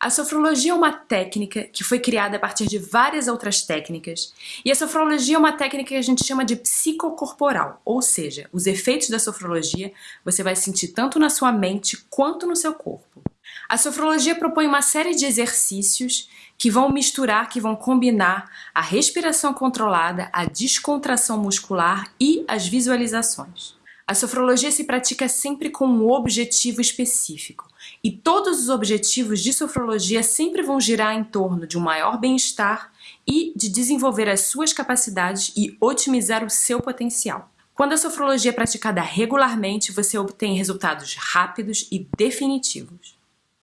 A sofrologia é uma técnica que foi criada a partir de várias outras técnicas, e a sofrologia é uma técnica que a gente chama de psicocorporal, ou seja, os efeitos da sofrologia você vai sentir tanto na sua mente quanto no seu corpo. A sofrologia propõe uma série de exercícios que vão misturar, que vão combinar a respiração controlada, a descontração muscular e as visualizações. A sofrologia se pratica sempre com um objetivo específico, e todos os objetivos de sofrologia sempre vão girar em torno de um maior bem-estar e de desenvolver as suas capacidades e otimizar o seu potencial. Quando a sofrologia é praticada regularmente, você obtém resultados rápidos e definitivos.